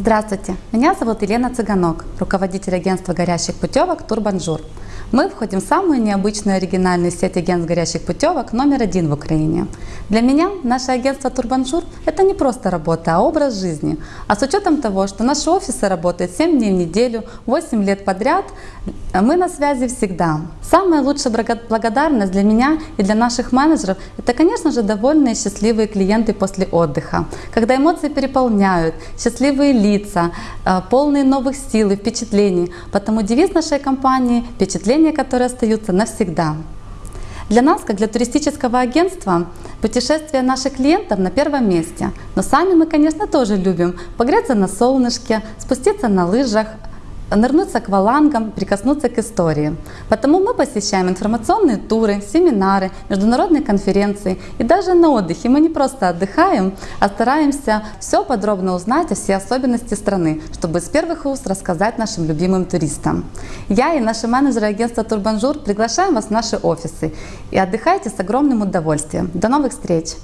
Здравствуйте, меня зовут Елена Цыганок, руководитель агентства горящих путевок Турбанжур. Мы входим в самую необычную оригинальную сеть агентств горящих путевок номер один в Украине. Для меня наше агентство Турбанжур – это не просто работа, а образ жизни. А с учетом того, что наши офисы работают 7 дней в неделю, 8 лет подряд, мы на связи всегда. Самая лучшая благодарность для меня и для наших менеджеров – это, конечно же, довольные счастливые клиенты после отдыха. Когда эмоции переполняют, счастливые лица, э, полные новых сил и впечатлений. Потому девиз нашей компании – впечатления, которые остаются навсегда. Для нас, как для туристического агентства, путешествия наших клиентов на первом месте. Но сами мы, конечно, тоже любим погреться на солнышке, спуститься на лыжах, нырнуть с аквалангом, прикоснуться к истории. Потому мы посещаем информационные туры, семинары, международные конференции. И даже на отдыхе мы не просто отдыхаем, а стараемся все подробно узнать о все особенности страны, чтобы с первых уст рассказать нашим любимым туристам. Я и наши менеджеры агентства Турбанжур приглашаем вас в наши офисы. И отдыхайте с огромным удовольствием. До новых встреч!